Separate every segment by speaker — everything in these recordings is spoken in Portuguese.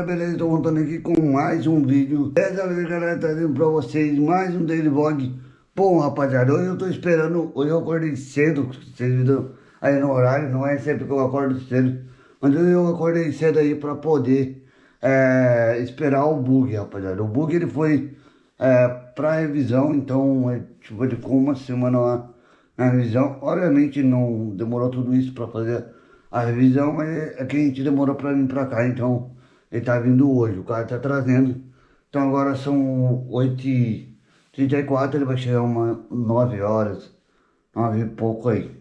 Speaker 1: galera, beleza? Estou voltando aqui com mais um vídeo. Dessa vez galera, trazendo pra vocês mais um daily vlog. Bom rapaziada, hoje eu tô esperando, hoje eu acordei cedo Vocês viram aí no horário, não é sempre que eu acordo cedo Mas hoje eu acordei cedo aí pra poder é, esperar o bug rapaziada. O bug ele foi é, revisão, então é, tipo, ele ficou uma semana lá na revisão. Obviamente não demorou tudo isso pra fazer a revisão, mas é que a gente demorou pra vir pra cá, então ele tá vindo hoje, o cara tá trazendo. Então agora são 8h34, ele vai chegar umas 9 horas, 9 e pouco aí.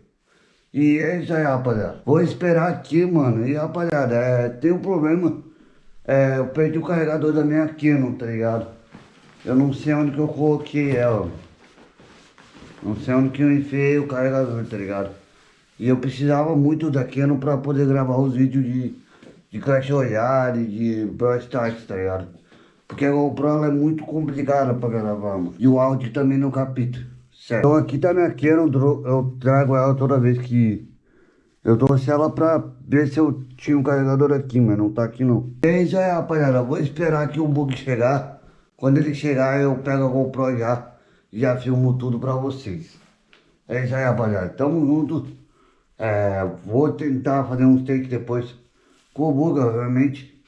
Speaker 1: E é isso aí, rapaziada. Vou esperar aqui, mano. E, rapaziada, é, tem um problema. É, eu perdi o carregador da minha Canon, tá ligado? Eu não sei onde que eu coloquei ela. Não sei onde que eu enfiei o carregador, tá ligado? E eu precisava muito da Canon pra poder gravar os vídeos de, de Clash Royale, de Brawl Stars, tá ligado? Porque a GoPro é muito complicada pra gravar, mano. E o áudio também não capita. Certo. Então aqui tá minha Canon, eu trago ela toda vez que eu trouxe ela pra ver se eu tinha um carregador aqui, mas não tá aqui não. E é isso aí, rapaziada. Vou esperar aqui o bug chegar. Quando ele chegar, eu pego a GoPro já e já filmo tudo pra vocês. É isso aí, rapaziada. Tamo junto. É, vou tentar fazer uns takes depois o bug, obviamente.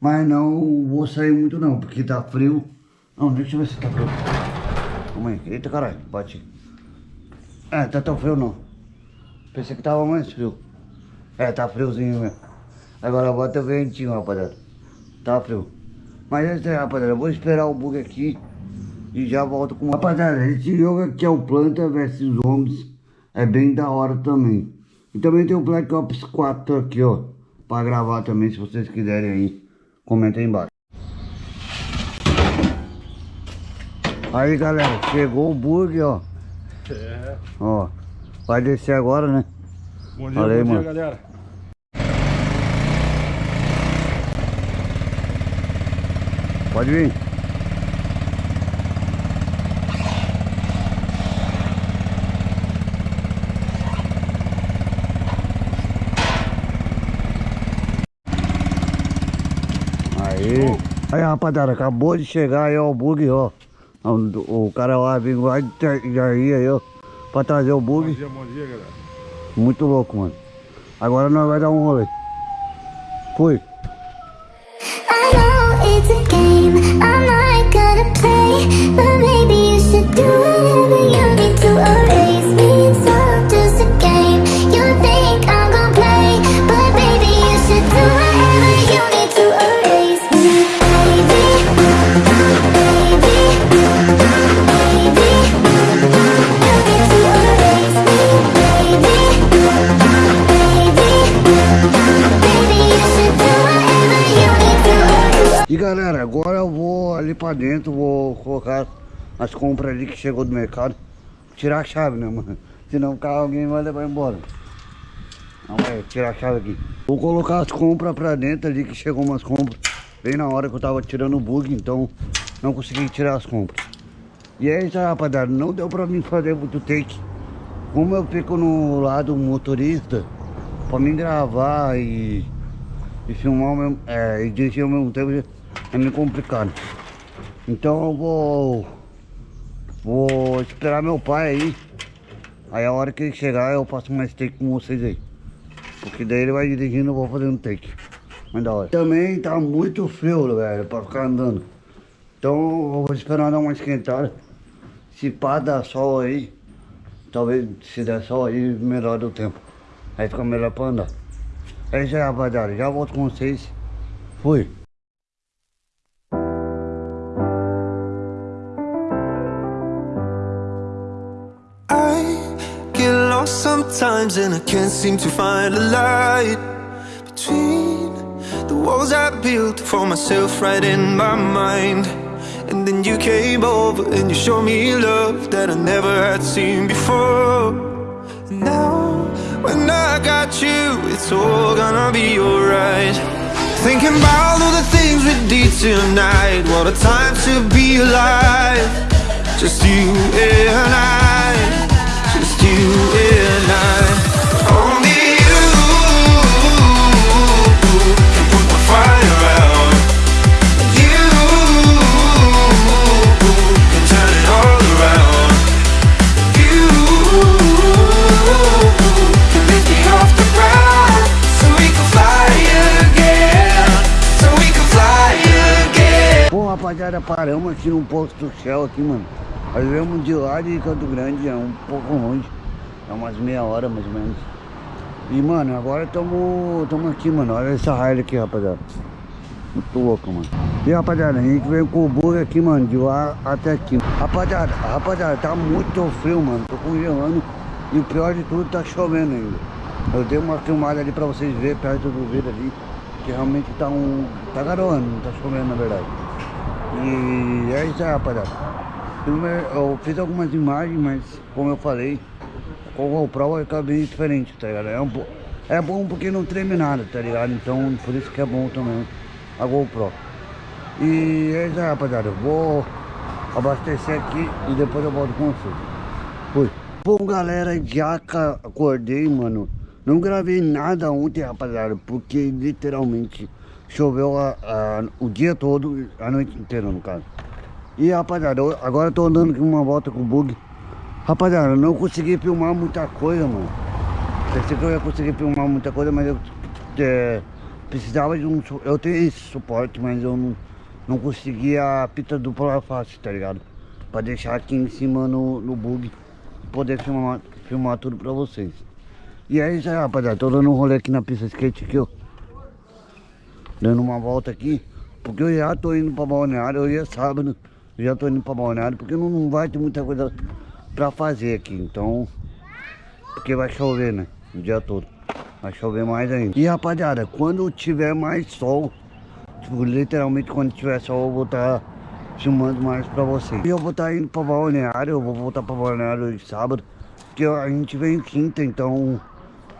Speaker 1: Mas não vou sair muito não, porque tá frio. Não, deixa eu ver se tá frio. Calma aí. Eita caralho, bate. É, tá tão frio não. Pensei que tava mais frio. É, tá friozinho mesmo. Agora bota o ventinho, rapaziada. Tá frio. Mas é isso aí, rapaziada. Eu vou esperar o bug aqui e já volto com... Rapaziada, esse jogo aqui é o Planta vs Zombies. É bem da hora também. E também tem o Black Ops 4 aqui, ó. Pra gravar também, se vocês quiserem aí. Comenta aí embaixo. Aí, galera. Chegou o bug, ó. É. Ó. Vai descer agora, né?
Speaker 2: Bom dia, Valeu, bom mano. dia, galera.
Speaker 1: Pode vir. Aí. Rapaziada, acabou de chegar aí, ó, o bug, ó. O, o cara lá vem lá de Jair aí, ó, pra trazer o bug.
Speaker 2: Bom dia, bom dia, galera.
Speaker 1: Muito louco, mano. Agora nós vai dar um rolê. Fui. I pra dentro, vou colocar as compras ali que chegou do mercado. Tirar a chave, né, mano? Senão o carro alguém vai levar embora. Vamos aí, tirar a chave aqui. Vou colocar as compras pra dentro ali que chegou umas compras. Bem na hora que eu tava tirando o bug, então não consegui tirar as compras. E é isso rapaziada, não deu pra mim fazer muito take. Como eu fico no lado motorista Pra mim gravar e, e filmar mesmo, é, e dirigir ao mesmo tempo é meio complicado. Então eu vou... Vou esperar meu pai aí. Aí a hora que ele chegar eu faço mais take com vocês aí. Porque daí ele vai dirigindo eu vou fazendo take. Mas da hora. Também tá muito frio, velho, pra ficar andando. Então eu vou esperar dar uma esquentada. Se pá dar sol aí, talvez se der sol aí, melhor do tempo. Aí fica melhor pra andar. É isso aí, rapaziada. Já volto com vocês. Fui.
Speaker 3: Sometimes and I can't seem to find a light Between the walls I built for myself right in my mind. And then you came over and you showed me love that I never had seen before. And Now, when I got you, it's all gonna be alright. Thinking about all the things we did tonight What a time to be alive. Just you and I just you and I
Speaker 1: rapaziada, paramos aqui no posto Shell aqui, mano. Nós viemos de lá de Canto Grande, é um pouco longe. É umas meia hora mais ou menos. E mano, agora estamos aqui, mano. Olha essa raia aqui, rapaziada. Muito louco, mano. E rapaziada, a gente veio com o bug aqui, mano, de lá até aqui. Rapaziada, rapaziada, tá muito frio, mano. Tô congelando. E o pior de tudo, tá chovendo ainda. Eu dei uma filmada ali pra vocês verem perto do vidro ali. Que realmente tá um. tá garoando, não tá chovendo na verdade. E é isso aí, rapaziada. Eu fiz algumas imagens, mas como eu falei, com o GoPro fica bem diferente, tá ligado? É, um, é bom porque não treme nada, tá ligado? Então por isso que é bom também a GoPro. E é isso aí, rapaziada. Eu vou abastecer aqui e depois eu volto com vocês. Fui. Bom, galera, já acordei, mano. Não gravei nada ontem, rapaziada, porque literalmente choveu a, a, o dia todo, a noite inteira, no caso. E, rapaziada, eu, agora eu tô andando uma volta com o bug. Rapaziada, não consegui filmar muita coisa, mano. Pensei que eu ia conseguir filmar muita coisa, mas eu é, precisava de um... Eu tenho esse suporte, mas eu não, não conseguia a pita dupla face, tá ligado? Pra deixar aqui em cima no, no bug poder filmar, filmar tudo pra vocês. E é isso aí, rapaziada. Tô dando um rolê aqui na pista skate aqui, ó. Dando uma volta aqui. Porque eu já tô indo pra balneário. Hoje é sábado. Já tô indo pra balneário. Porque não, não vai ter muita coisa pra fazer aqui. Então, porque vai chover, né? O dia todo. Vai chover mais ainda. E rapaziada, quando tiver mais sol, tipo, literalmente quando tiver sol, eu vou estar tá filmando mais pra vocês. E eu vou estar tá indo pra balneário, eu vou voltar pra balneário hoje sábado. Porque a gente vem quinta, então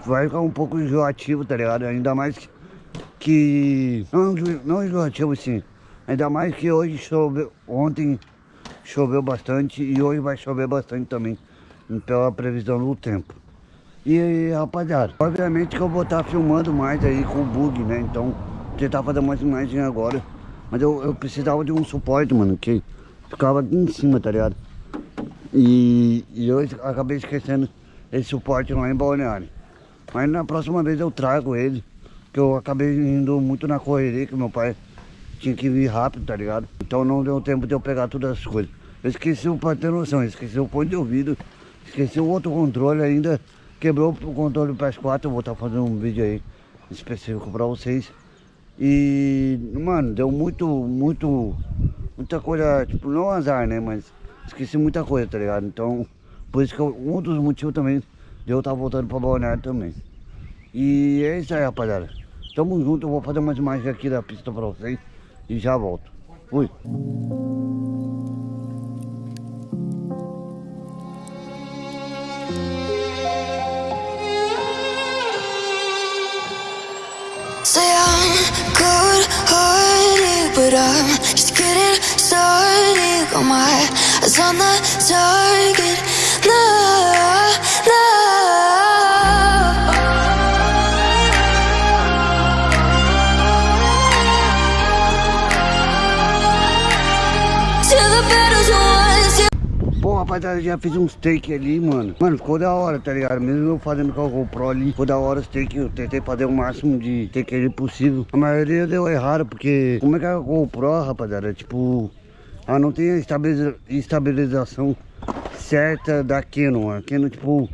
Speaker 1: vai ficar um pouco enjoativo, tá ligado? Ainda mais que. Que não, não enjoativo sim. Ainda mais que hoje choveu. Ontem choveu bastante e hoje vai chover bastante também, pela previsão do tempo. E rapaziada, obviamente que eu vou estar filmando mais aí com o bug, né? Então, tentar fazer mais imagens agora. Mas eu, eu precisava de um suporte, mano, que ficava aqui em cima, tá ligado? E, e eu acabei esquecendo esse suporte lá em Balneário. Mas na próxima vez eu trago ele, que eu acabei indo muito na correria, que meu pai tinha que vir rápido, tá ligado? Então não deu tempo de eu pegar todas as coisas. Eu esqueci, pra ter noção, esqueci o fone de ouvido, esqueci o outro controle ainda, quebrou o controle do PS4, eu vou estar fazendo um vídeo aí específico pra vocês. E, mano, deu muito, muito, muita coisa, tipo, não azar, né, mas esqueci muita coisa, tá ligado? Então, por isso que eu, um dos motivos também de eu estar voltando pra Balneário também. E é isso aí, rapaziada. Tamo junto, eu vou fazer umas imagens aqui da pista pra vocês e já volto. Fui. But I'm just getting started. Got my eyes on the target. No, no. Rapaziada, já fiz uns take ali, mano. Mano, ficou da hora, tá ligado? Mesmo eu fazendo com a GoPro ali, ficou da hora os take. Eu tentei fazer o máximo de take ali possível. A maioria deu errado, porque como é que é a GoPro, rapaziada? Tipo, ela não tem a estabilização certa da Canon. A Canon, tipo,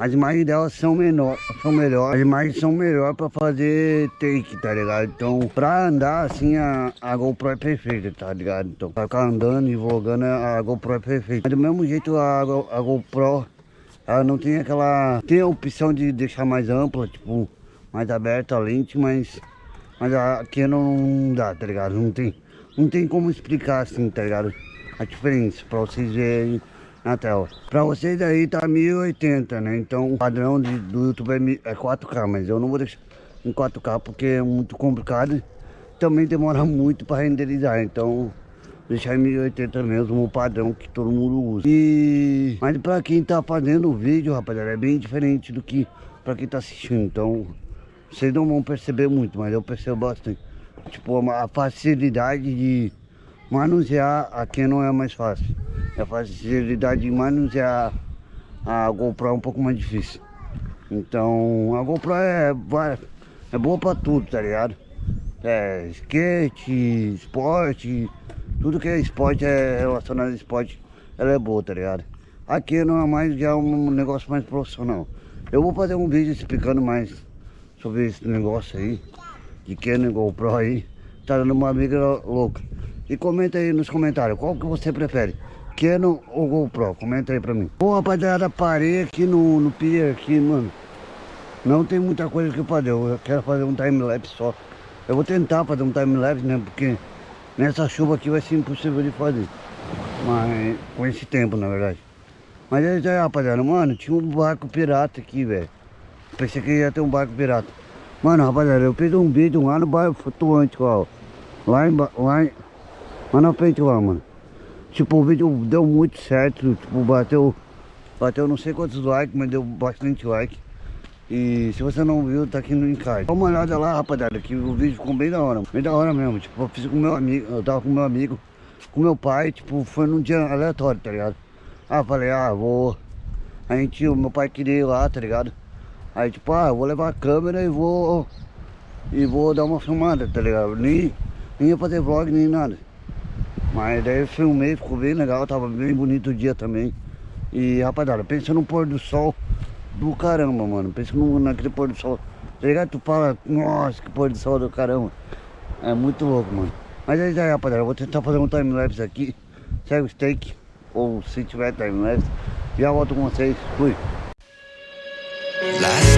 Speaker 1: as imagens delas são menor, são melhor, as imagens são melhor pra fazer take, tá ligado? Então, pra andar assim, a, a GoPro é perfeita, tá ligado? Então, pra ficar andando e vlogando, a GoPro é perfeita. Mas do mesmo jeito, a, a GoPro, ela não tem aquela... Tem a opção de deixar mais ampla, tipo, mais aberta a lente, mas... Mas a Canon não dá, tá ligado? Não tem, não tem como explicar assim, tá ligado? A diferença, pra vocês verem na tela. Pra vocês aí tá 1080, né? Então o padrão de, do YouTube é, 4K, mas eu não vou deixar em 4K porque é muito complicado. Também demora muito para renderizar, então deixar em 1080 mesmo, o padrão que todo mundo usa. E... Mas pra quem tá fazendo o vídeo, rapaziada, é bem diferente do que pra quem tá assistindo. Então, vocês não vão perceber muito, mas eu percebo bastante. Tipo, a facilidade de manusear aqui não é mais fácil. A facilidade de manusear a GoPro é um pouco mais difícil. Então a GoPro é, é boa pra tudo, tá ligado? É skate, esporte, Tudo que é esporte, é relacionado a esporte, ela é boa, tá ligado? Aqui não é mais, já é um negócio mais profissional. Eu vou fazer um vídeo explicando mais sobre esse negócio aí, de Canon GoPro aí. Tá dando uma amiga louca. E comenta aí nos comentários, qual que você prefere? Canon ou GoPro? Comenta aí pra mim. Bom, rapaziada, parei aqui no, no pier aqui, mano. Não tem muita coisa que fazer, eu quero fazer um time-lapse só. Eu vou tentar fazer um time-lapse, né, porque nessa chuva aqui vai ser impossível de fazer. Mas, com esse tempo, na verdade. Mas é isso aí, rapaziada, mano, tinha um barco pirata aqui, velho. Pensei que ia ter um barco pirata. Mano, rapaziada, eu fiz um vídeo lá no bairro flutuante, ó. Lá em, lá em, lá na frente lá, mano. Tipo, o vídeo deu muito certo, tipo, bateu, bateu não sei quantos likes, mas deu bastante like. E se você não viu, tá aqui no encarte. Dá uma olhada lá, rapaziada, que o vídeo ficou bem da hora, bem da hora mesmo. Tipo, eu fiz com meu amigo, eu tava com meu amigo, com meu pai, tipo, foi num dia aleatório, tá ligado? Ah, falei, ah, vou... A gente, o meu pai queria ir lá, tá ligado? Aí tipo, ah, eu vou levar a câmera e vou... E vou dar uma filmada, tá ligado? Nem, nem ia fazer vlog, nem nada. Mas daí eu filmei, ficou bem legal, tava bem bonito o dia também. E rapaziada, pensa no pôr do sol do caramba, mano. Pensa no, naquele pôr do sol. Tá ligado? Tu fala, nossa, que pôr do sol do caramba. É muito louco, mano. Mas é isso aí, rapaziada. Eu vou tentar fazer um time-lapse aqui. Segue o steak. Ou se tiver time-lapse. Já volto com vocês. Fui.
Speaker 3: Last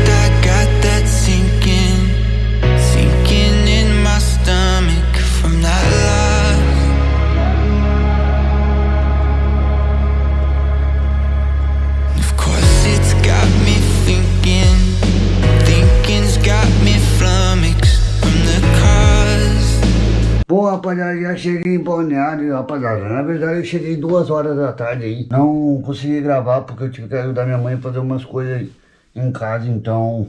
Speaker 1: rapaziada, já cheguei em Balneário, rapaziada. Na verdade, eu cheguei duas horas da tarde aí. Não consegui gravar porque eu tive que ajudar minha mãe a fazer umas coisas em casa, então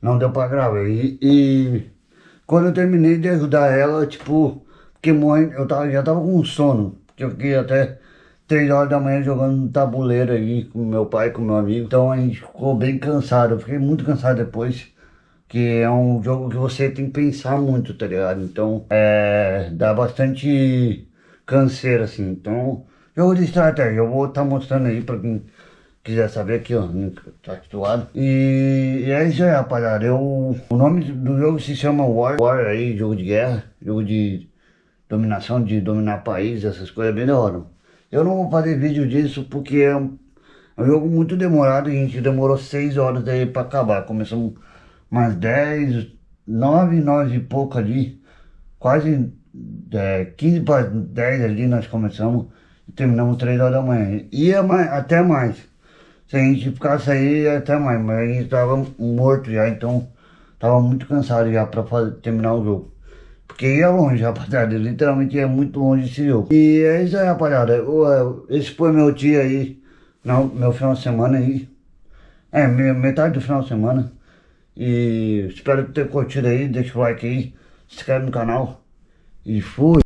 Speaker 1: não deu pra gravar. E, e quando eu terminei de ajudar ela, tipo, porque mãe, eu tava, já tava com sono. Porque eu fiquei até 3 horas da manhã jogando tabuleiro aí com meu pai, com meu amigo. Então a gente ficou bem cansado. Eu fiquei muito cansado depois. Que é um jogo que você tem que pensar muito, tá ligado? Então, é... Dá bastante canseira, assim. Então, jogo de estratégia. Eu vou estar tá mostrando aí pra quem quiser saber aqui, ó. Tá situado. E, e é isso aí, rapaziada. Eu... O nome do jogo se chama War. War aí, jogo de guerra. Jogo de dominação, de dominar país, essas coisas bem da hora. Eu não vou fazer vídeo disso porque é um, é um jogo muito demorado. E a gente demorou 6 horas aí pra acabar. Começamos umas 10, 9, 9 e pouco ali, quase é, 15 para 10 ali nós começamos e terminamos 3 horas da manhã. Ia mais, até mais, se a gente ficasse aí até mais, mas a gente tava morto já, então tava muito cansado já para terminar o jogo. Porque ia longe, rapaziada, literalmente ia muito longe esse jogo. E é isso aí, rapaziada, esse foi meu dia aí, não, meu final de semana aí, é, metade do final de semana. E espero ter curtido aí, deixa o like aí, se inscreve no canal. E fui!